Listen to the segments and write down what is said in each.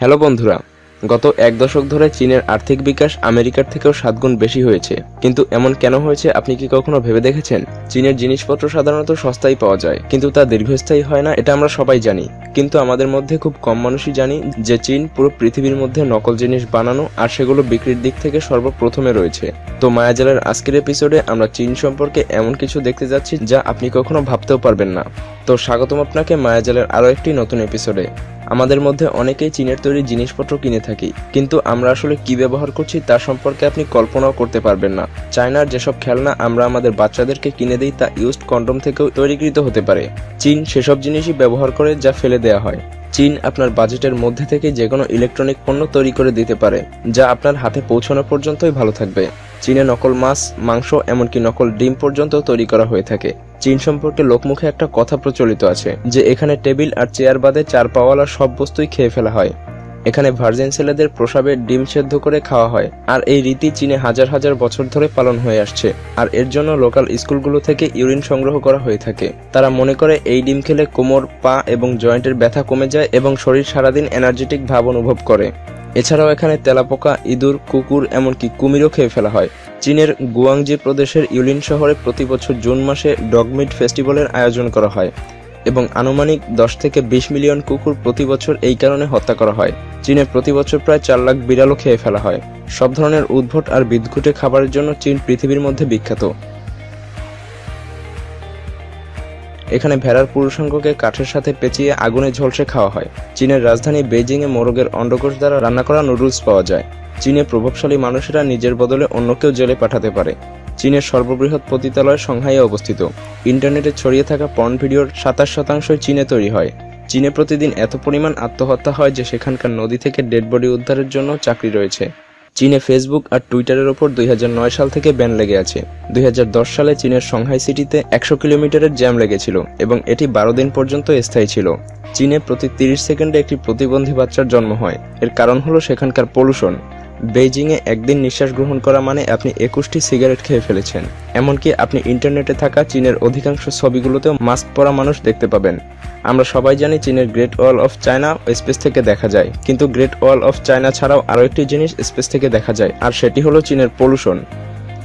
Hello বন্ধুরা, গত এক দশক ধরে চীনের আর্থিক বিকাশ আমেরিকার থেকেও সাত গুণ বেশি হয়েছে। কিন্তু এমন কেন হয়েছে আপনি কি কখনো ভেবে দেখেছেন? চীনের জিনিসপত্র সাধারণত সস্তায় পাওয়া যায়, কিন্তু তা দীর্ঘস্থায়ী হয় না, এটা আমরা সবাই জানি। কিন্তু আমাদের মধ্যে খুব কম মানুষই জানি যে চীন পুরো পৃথিবীর মধ্যে নকল জিনিস বানানো আর সেগুলো বিক্রির দিক থেকে সর্বপ্রথমে রয়েছে। তো মায়াজালের আজকের এপিসোডে আমরা চীন সম্পর্কে এমন কিছু দেখতে যাচ্ছি যা আপনি কখনো ভাবতেও পারবেন না। তো স্বাগতম আপনাকে মায়াজালের আরও একটি নতুন এপিসোডে আমাদের মধ্যে অনেকেই চীনের তৈরি জিনিসপত্র কিনে থাকি, কিন্তু আমরা আসলে কি ব্যবহার করছি তা সম্পর্কে আপনি কল্পনাও করতে পারবেন না। চায়নার যেসব খেলনা আমরা আমাদের বাচ্চাদেরকে কিনে দিই তা ইউজড কন্ডম থেকেও তৈরিকৃত হতে পারে। চীন সেসব জিনিসই ব্যবহার করে যা ফেলে দেয়া হয়। চীন আপনার বাজেটের মধ্যে থেকে যে কোনো ইলেকট্রনিক পণ্য তৈরি করে দিতে পারে, যা আপনার হাতে পৌঁছানো পর্যন্তই ভালো থাকবে। চীনে নকল মাছ, মাংস, এমনকি নকল ডিম পর্যন্ত তৈরি করা হয়ে থাকে। চীন সম্পর্কে লোকমুখে একটা কথা প্রচলিত আছে, যে এখানে টেবিল আর চেয়ার বাদে চার পাওয়ালা সব বস্তুই খেয়ে ফেলা হয়। এখানে ভার্জিন ছেলেদের প্রসাবে ডিম সেদ্ধ করে খাওয়া হয়, আর এই রীতি চীনে হাজার হাজার বছর ধরে পালন হয়ে আসছে। আর এর জন্য লোকাল স্কুলগুলো থেকে ইউরিন সংগ্রহ করা হয়ে থাকে। তারা মনে করে এই ডিম খেলে কোমর, পা এবং জয়েন্টের ব্যথা কমে যায় এবং শরীর সারাদিন এনার্জেটিক ভাব অনুভব করে। এছাড়াও এখানে তেলাপোকা, ইঁদুর, কুকুর এমনকি কুমিরও খেয়ে ফেলা হয়। চীনের গুয়াংজি প্রদেশের ইউলিন শহরে প্রতি বছর জুন মাসে ডগমিট ফেস্টিভ্যালের আয়োজন করা হয়। এবং আনুমানিক দশ থেকে বিশ মিলিয়ন কুকুর প্রতি বছর এই কারণে হত্যা করা হয়। চীনে প্রতি বছর প্রায় চার লাখ বিড়ালও খেয়ে ফেলা হয়। সব ধরনের উদ্ভট আর বিদঘুটে খাবারের জন্য চীন পৃথিবীর মধ্যে বিখ্যাত। এখানে ভেড়ার পুরুষাঙ্গকে কাঠের সাথে পেঁচিয়ে আগুনে ঝলসে খাওয়া হয়। চীনের রাজধানী বেজিংয়ে মোরগের অন্ডকোষ দ্বারা রান্না করা নুডলস পাওয়া যায়। চীনে প্রভাবশালী মানুষেরা নিজের বদলে অন্যকেও জেলে পাঠাতে পারে। চীনের সর্ববৃহৎ পতিতালয় সংহাইয়ে অবস্থিত। ইন্টারনেটে ছড়িয়ে থাকা পর্ন ভিডিওর সাতাশ শতাংশই চীনে তৈরি হয়। চীনে প্রতিদিন এত পরিমাণ আত্মহত্যা হয় যে সেখানকার নদী থেকে ডেড বডি উদ্ধারের জন্য চাকরি রয়েছে। চীনে ফেসবুক আর টুইটারের ওপর দুই হাজার নয় সাল থেকে ব্যান লেগে আছে। দুই হাজার দশ সালে চীনের সংহাই সিটিতে একশো কিলোমিটারের জ্যাম লেগেছিল এবং এটি বারো দিন পর্যন্ত স্থায়ী ছিল। চীনে প্রতি তিরিশ সেকেন্ডে একটি প্রতিবন্ধী বাচ্চার জন্ম হয়। এর কারণ হলো সেখানকার পলিউশন বেইজিংয়ে একদিন নিঃশ্বাস গ্রহণ করা মানে আপনি একুশটি সিগারেট খেয়ে ফেলেছেন। এমনকি আপনি ইন্টারনেটে থাকা চীনের অধিকাংশ ছবিগুলোতেও মাস্ক পরা মানুষ দেখতে পাবেন। আমরা সবাই জানি চীনের great wall of China space থেকে দেখা যায়। কিন্তু গ্রেট ওয়াল অফ চায়না ছাড়াও আরও একটি জিনিস স্পেস থেকে দেখা যায়, আর সেটি হলো চীনের পলিউশন।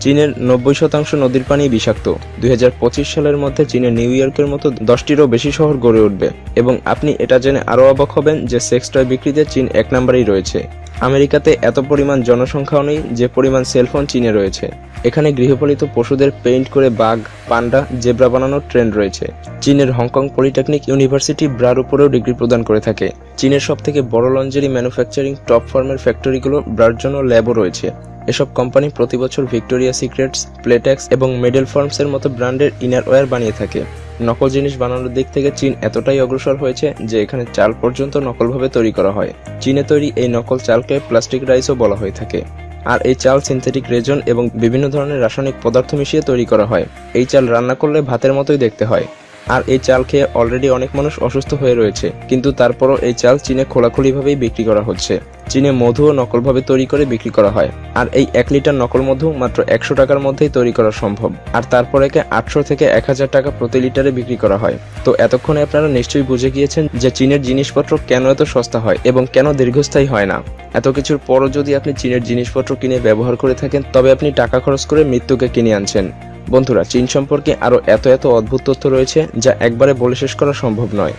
চীনের নব্বই শতাংশ নদীর পানি বিষাক্ত। দুই হাজার পঁচিশ সালের মধ্যে চীনের নিউ ইয়র্কের মতো দশটিরও বেশি শহর গড়ে উঠবে। এবং আপনি এটা জেনে আরও অবাক হবেন যে সেক্স টয় বিক্রিতে চীন এক নম্বরেই রয়েছে। আমেরিকাতে এত পরিমাণ জনসংখ্যাও নেই যে পরিমাণ সেলফোন চীনে রয়েছে। এখানে গৃহপালিত পশুদের পেইন্ট করে বাঘ, পান্ডা, জেব্রা বানানোর ট্রেন্ড রয়েছে। চীনের হংকং পলিটেকনিক ইউনিভার্সিটি ব্রার উপরেও ডিগ্রি প্রদান করে থাকে। চীনের সব থেকে বড় লঞ্জারি ম্যানুফ্যাকচারিং টপ ফার্মের ফ্যাক্টরিগুলো ব্রার জন্য ল্যাবও রয়েছে। এসব কোম্পানি প্রতি বছর ভিক্টোরিয়া সিক্রেটস, প্লেটেক্স এবং মেডেল ফার্মসের মতো ব্র্যান্ডের ইনারওয়্যার বানিয়ে থাকে। নকল জিনিস বানানোর দিক থেকে চীন এতটাই অগ্রসর হয়েছে যে এখানে চাল পর্যন্ত নকলভাবে তৈরি করা হয়। চীনে তৈরি এই নকল চালকে প্লাস্টিক রাইসও বলা হয়ে থাকে। আর এই চাল সিনথেটিক রেজন এবং বিভিন্ন ধরনের রাসায়নিক পদার্থ মিশিয়ে তৈরি করা হয়। এই চাল রান্না করলে ভাতের মতোই দেখতে হয়। আর এই চাল খেয়ে অলরেডি অনেক মানুষ অসুস্থ হয়ে রয়েছে। কিন্তু তারপরও এই চাল চীনে খোলাখুলিভাবেই বিক্রি করা হচ্ছে। চীনে মধুও নকলভাবে তৈরি করে বিক্রি করা হয়। আর এই এক লিটার নকল মধু মাত্র একশো টাকার মধ্যেই তৈরি করা সম্ভব। আর তারপর একে আটশো থেকে এক হাজার টাকা প্রতি লিটারে বিক্রি করা হয়। তো এতক্ষণে আপনারা নিশ্চয়ই বুঝে গিয়েছেন যে চীনের জিনিসপত্র কেন এত সস্তা হয় এবং কেন দীর্ঘস্থায়ী হয় না। এত কিছুর পরও যদি আপনি চীনের জিনিসপত্র কিনে ব্যবহার করে থাকেন, তবে আপনি টাকা খরচ করে মৃত্যুকে কিনে আনছেন। বন্ধুরা, চীন সম্পর্কে আরও এত এত অদ্ভুত তথ্য রয়েছে যা একবারে বলে শেষ করা সম্ভব নয়।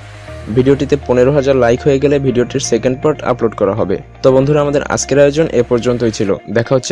ভিডিওটিতে পনেরো হাজার লাইক হয়ে গেলে ভিডিওটির সেকেন্ড পার্ট আপলোড করা হবে। তো বন্ধুরা, আমাদের আজকের আয়োজন এ পর্যন্তই ছিল। দেখা হচ্ছে